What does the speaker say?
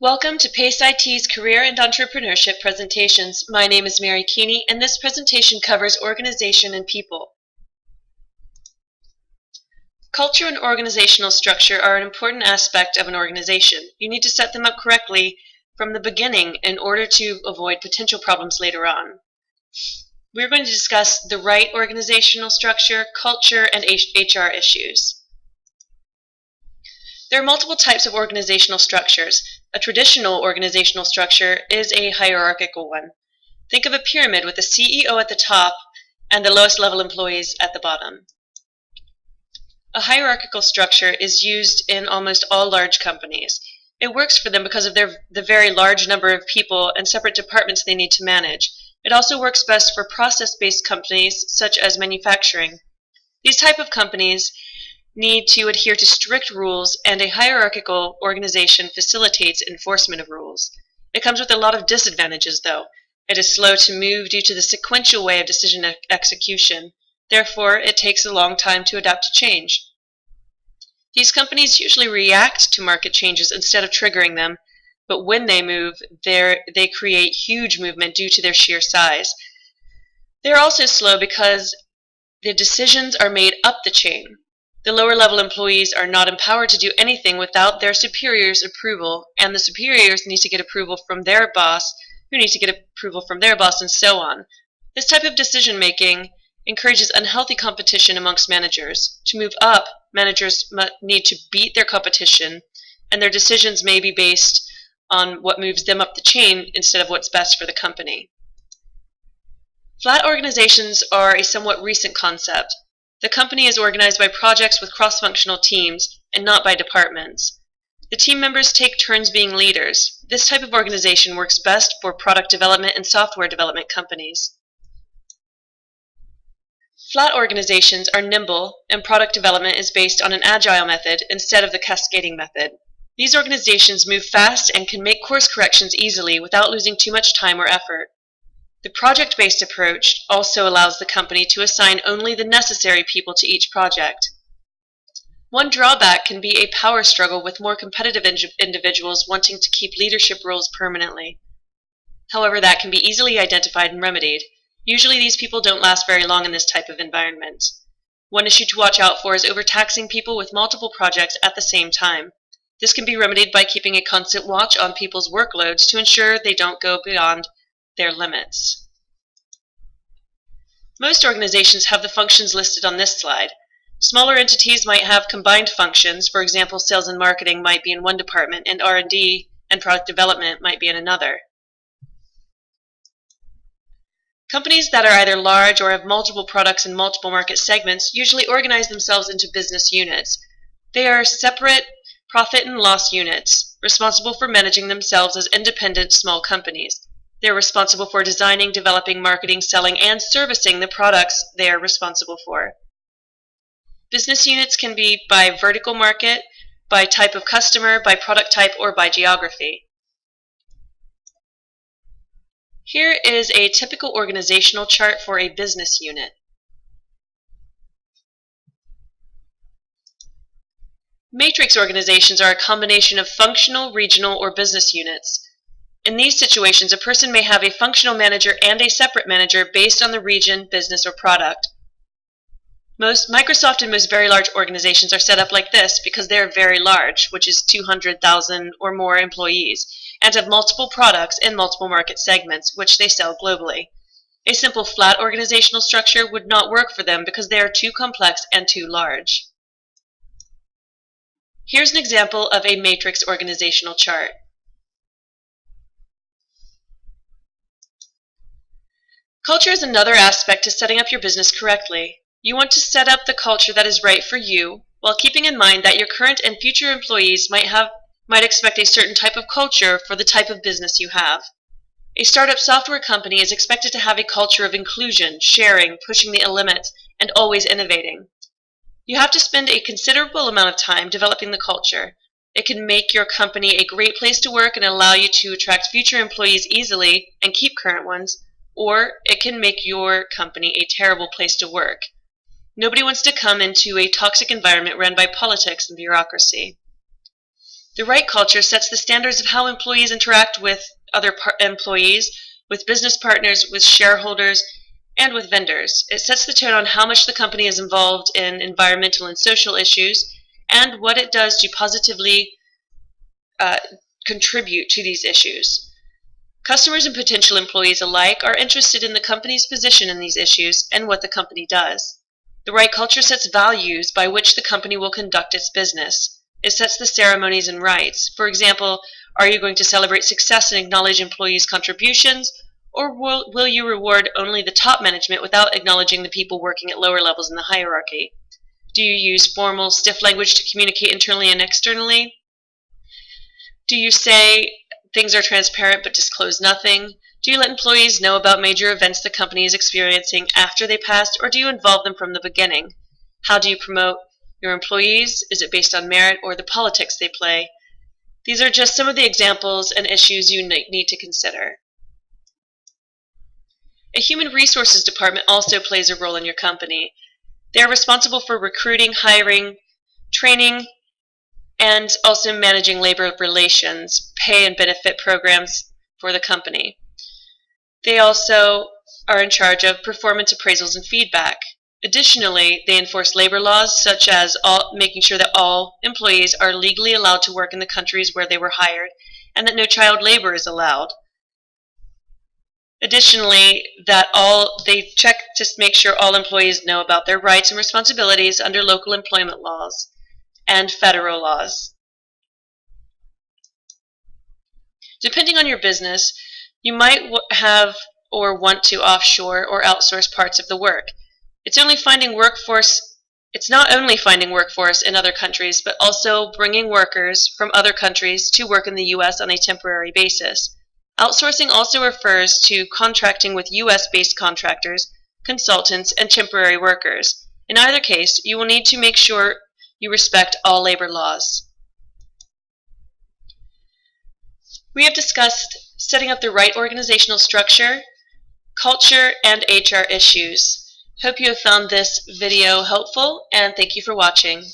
Welcome to PACE IT's Career and Entrepreneurship presentations. My name is Mary Keeney, and this presentation covers organization and people. Culture and organizational structure are an important aspect of an organization. You need to set them up correctly from the beginning in order to avoid potential problems later on. We're going to discuss the right organizational structure, culture, and HR issues. There are multiple types of organizational structures. A traditional organizational structure is a hierarchical one. Think of a pyramid with the CEO at the top and the lowest level employees at the bottom. A hierarchical structure is used in almost all large companies. It works for them because of their, the very large number of people and separate departments they need to manage. It also works best for process-based companies such as manufacturing. These type of companies need to adhere to strict rules, and a hierarchical organization facilitates enforcement of rules. It comes with a lot of disadvantages, though. It is slow to move due to the sequential way of decision execution. Therefore, it takes a long time to adapt to change. These companies usually react to market changes instead of triggering them, but when they move, they create huge movement due to their sheer size. They're also slow because the decisions are made up the chain. The lower level employees are not empowered to do anything without their superiors' approval, and the superiors need to get approval from their boss, who needs to get approval from their boss, and so on. This type of decision making encourages unhealthy competition amongst managers. To move up, managers need to beat their competition, and their decisions may be based on what moves them up the chain instead of what's best for the company. Flat organizations are a somewhat recent concept. The company is organized by projects with cross-functional teams and not by departments. The team members take turns being leaders. This type of organization works best for product development and software development companies. Flat organizations are nimble, and product development is based on an agile method instead of the cascading method. These organizations move fast and can make course corrections easily without losing too much time or effort. The project-based approach also allows the company to assign only the necessary people to each project. One drawback can be a power struggle with more competitive individuals wanting to keep leadership roles permanently. However, that can be easily identified and remedied. Usually these people don't last very long in this type of environment. One issue to watch out for is overtaxing people with multiple projects at the same time. This can be remedied by keeping a constant watch on people's workloads to ensure they don't go beyond their limits. Most organizations have the functions listed on this slide. Smaller entities might have combined functions. For example, sales and marketing might be in one department and R&D and product development might be in another. Companies that are either large or have multiple products in multiple market segments usually organize themselves into business units. They are separate profit and loss units, responsible for managing themselves as independent small companies. They're responsible for designing, developing, marketing, selling, and servicing the products they are responsible for. Business units can be by vertical market, by type of customer, by product type, or by geography. Here is a typical organizational chart for a business unit. Matrix organizations are a combination of functional, regional, or business units. In these situations, a person may have a functional manager and a separate manager based on the region, business, or product. Most Microsoft and most very large organizations are set up like this because they're very large, which is 200,000 or more employees, and have multiple products in multiple market segments, which they sell globally. A simple flat organizational structure would not work for them because they are too complex and too large. Here's an example of a matrix organizational chart. Culture is another aspect to setting up your business correctly. You want to set up the culture that is right for you, while keeping in mind that your current and future employees might have might expect a certain type of culture for the type of business you have. A startup software company is expected to have a culture of inclusion, sharing, pushing the limits, and always innovating. You have to spend a considerable amount of time developing the culture. It can make your company a great place to work and allow you to attract future employees easily and keep current ones, or it can make your company a terrible place to work. Nobody wants to come into a toxic environment run by politics and bureaucracy. The right culture sets the standards of how employees interact with other employees, with business partners, with shareholders, and with vendors. It sets the tone on how much the company is involved in environmental and social issues and what it does to positively uh, contribute to these issues. Customers and potential employees alike are interested in the company's position in these issues and what the company does. The right culture sets values by which the company will conduct its business. It sets the ceremonies and rites. For example, are you going to celebrate success and acknowledge employees' contributions, or will, will you reward only the top management without acknowledging the people working at lower levels in the hierarchy? Do you use formal, stiff language to communicate internally and externally? Do you say things are transparent but disclose nothing? Do you let employees know about major events the company is experiencing after they passed, or do you involve them from the beginning? How do you promote your employees? Is it based on merit or the politics they play? These are just some of the examples and issues you need to consider. A human resources department also plays a role in your company. They are responsible for recruiting, hiring, training, and also managing labor relations, pay and benefit programs for the company. They also are in charge of performance appraisals and feedback. Additionally, they enforce labor laws such as all, making sure that all employees are legally allowed to work in the countries where they were hired and that no child labor is allowed. Additionally, that all they check to make sure all employees know about their rights and responsibilities under local employment laws and federal laws. Depending on your business, you might have or want to offshore or outsource parts of the work. It's only finding workforce it's not only finding workforce in other countries, but also bringing workers from other countries to work in the U.S. on a temporary basis. Outsourcing also refers to contracting with U.S.-based contractors, consultants, and temporary workers. In either case, you will need to make sure you respect all labor laws. We have discussed setting up the right organizational structure, culture, and HR issues. Hope you have found this video helpful, and thank you for watching.